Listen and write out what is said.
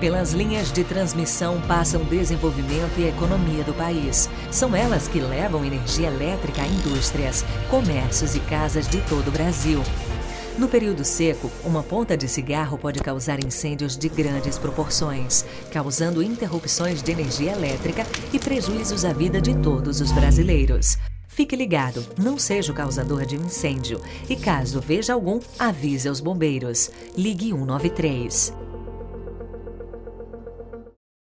Pelas linhas de transmissão passam desenvolvimento e economia do país. São elas que levam energia elétrica a indústrias, comércios e casas de todo o Brasil. No período seco, uma ponta de cigarro pode causar incêndios de grandes proporções, causando interrupções de energia elétrica e prejuízos à vida de todos os brasileiros. Fique ligado, não seja o causador de um incêndio e caso veja algum, avise aos bombeiros. Ligue 193.